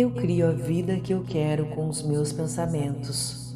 Eu crio a vida que eu quero com os meus pensamentos.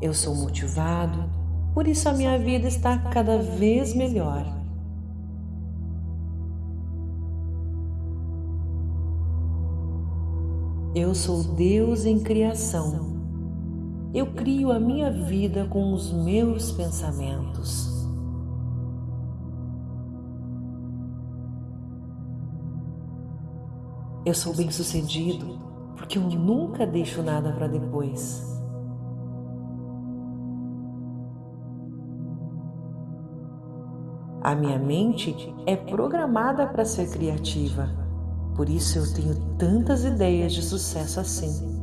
Eu sou motivado, por isso a minha vida está cada vez melhor. Eu sou Deus em criação. Eu crio a minha vida com os meus pensamentos. Eu sou bem-sucedido porque eu nunca deixo nada para depois. A minha mente é programada para ser criativa, por isso eu tenho tantas ideias de sucesso assim.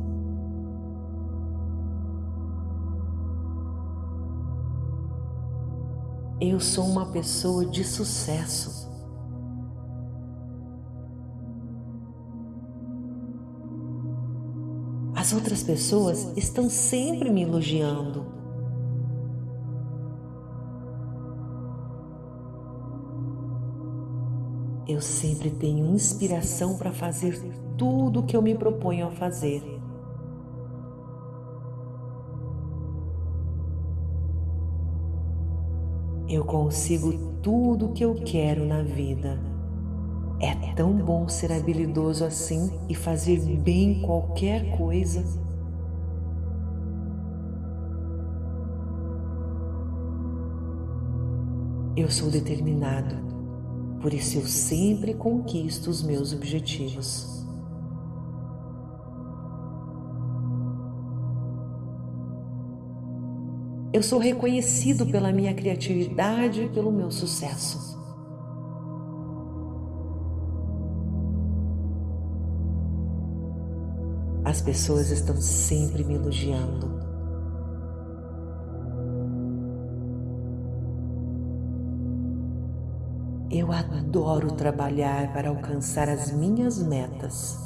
Eu sou uma pessoa de sucesso. As outras pessoas estão sempre me elogiando. Eu sempre tenho inspiração para fazer tudo o que eu me proponho a fazer. Eu consigo tudo o que eu quero na vida. É tão bom ser habilidoso assim e fazer bem qualquer coisa. Eu sou determinado, por isso eu sempre conquisto os meus objetivos. Eu sou reconhecido pela minha criatividade e pelo meu sucesso. As pessoas estão sempre me elogiando. Eu adoro trabalhar para alcançar as minhas metas.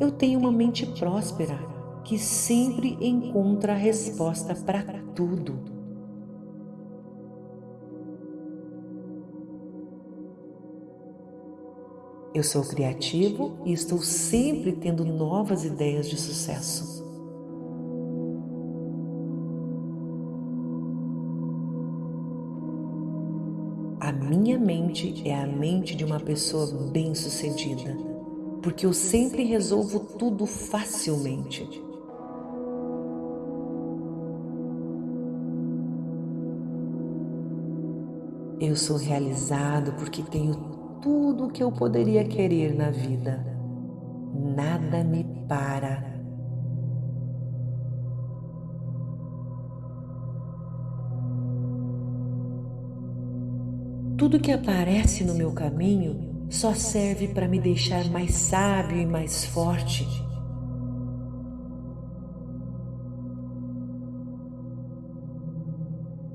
Eu tenho uma mente próspera que sempre encontra a resposta para tudo. Eu sou criativo e estou sempre tendo novas ideias de sucesso. A minha mente é a mente de uma pessoa bem-sucedida, porque eu sempre resolvo tudo facilmente. Eu sou realizado porque tenho tudo o que eu poderia querer na vida. Nada me para. Tudo que aparece no meu caminho só serve para me deixar mais sábio e mais forte.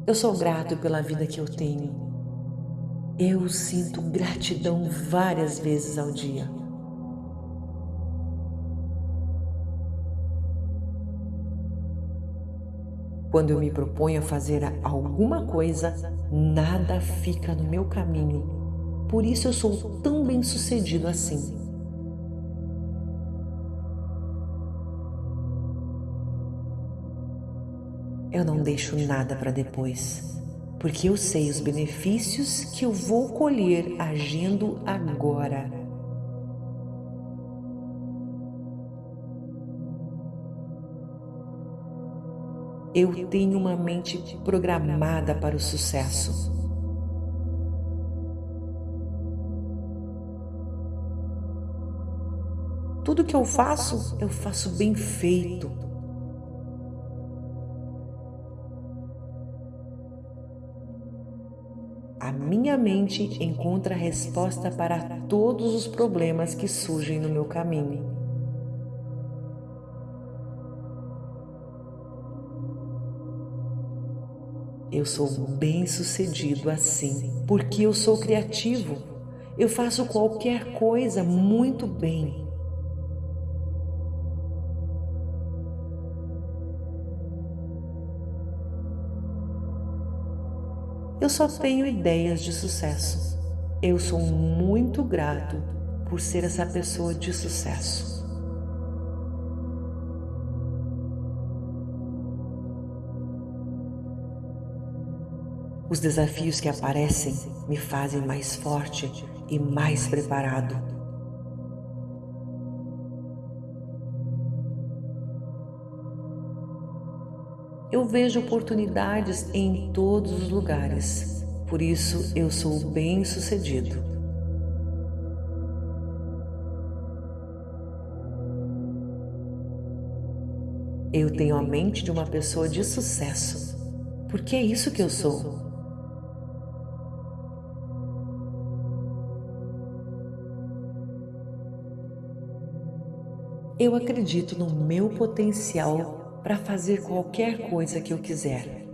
Eu sou grato pela vida que eu tenho eu sinto gratidão várias vezes ao dia. Quando eu me proponho a fazer alguma coisa, nada fica no meu caminho. Por isso eu sou tão bem sucedido assim. Eu não deixo nada para depois porque eu sei os benefícios que eu vou colher agindo agora. Eu tenho uma mente programada para o sucesso. Tudo que eu faço, eu faço bem feito. A minha mente encontra resposta para todos os problemas que surgem no meu caminho. Eu sou bem-sucedido assim, porque eu sou criativo. Eu faço qualquer coisa muito bem. Eu só tenho ideias de sucesso. Eu sou muito grato por ser essa pessoa de sucesso. Os desafios que aparecem me fazem mais forte e mais preparado. Eu vejo oportunidades em todos os lugares, por isso eu sou bem-sucedido. Eu tenho a mente de uma pessoa de sucesso, porque é isso que eu sou. Eu acredito no meu potencial para fazer qualquer coisa que eu quiser.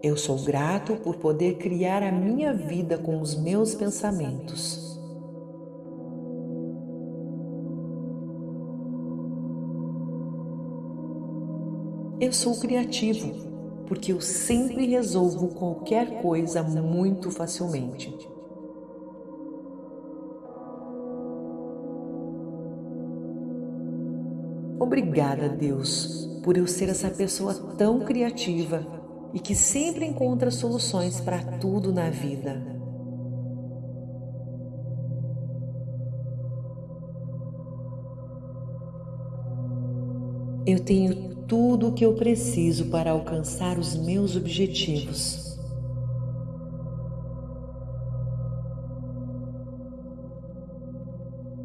Eu sou grato por poder criar a minha vida com os meus pensamentos. Eu sou criativo porque eu sempre resolvo qualquer coisa muito facilmente. Obrigada, Deus, por eu ser essa pessoa tão criativa e que sempre encontra soluções para tudo na vida. Eu tenho tudo o que eu preciso para alcançar os meus objetivos.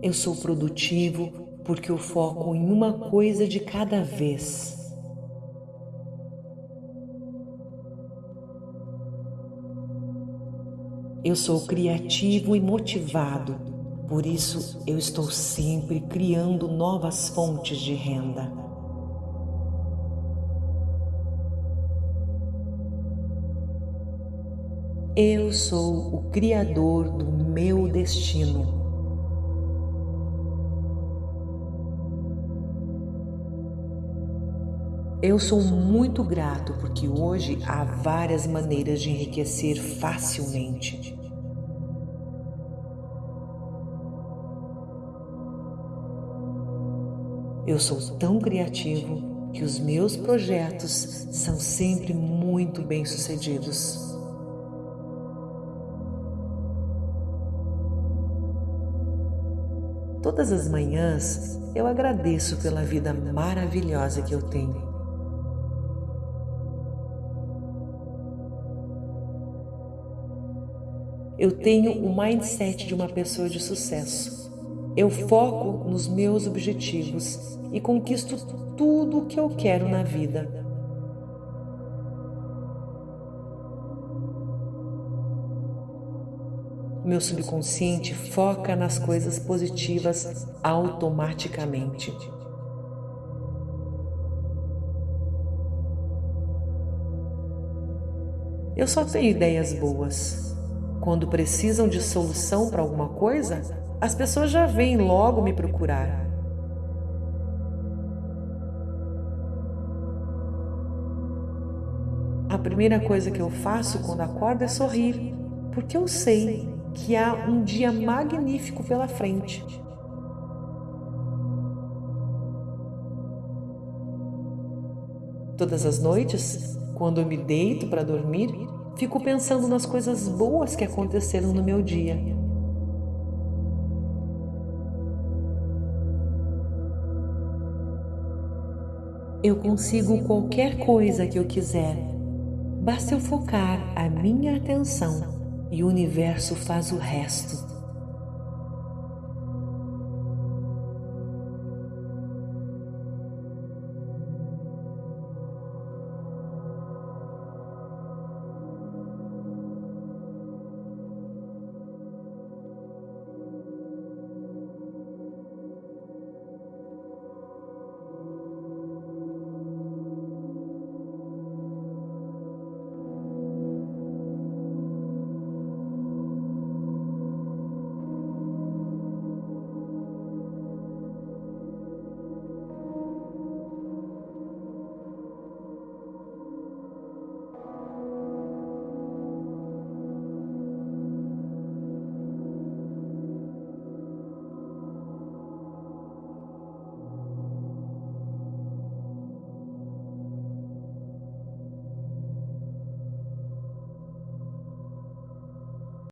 Eu sou produtivo porque eu foco em uma coisa de cada vez. Eu sou criativo e motivado, por isso eu estou sempre criando novas fontes de renda. Eu sou o Criador do meu destino. Eu sou muito grato porque hoje há várias maneiras de enriquecer facilmente. Eu sou tão criativo que os meus projetos são sempre muito bem-sucedidos. Todas as manhãs eu agradeço pela vida maravilhosa que eu tenho. Eu tenho o mindset de uma pessoa de sucesso. Eu foco nos meus objetivos e conquisto tudo o que eu quero na vida. meu subconsciente foca nas coisas positivas automaticamente. Eu só tenho ideias boas. Quando precisam de solução para alguma coisa, as pessoas já vêm logo me procurar. A primeira coisa que eu faço quando acordo é sorrir, porque eu sei que há um dia magnífico pela frente. Todas as noites, quando eu me deito para dormir, fico pensando nas coisas boas que aconteceram no meu dia. Eu consigo qualquer coisa que eu quiser, basta eu focar a minha atenção e o universo faz o resto.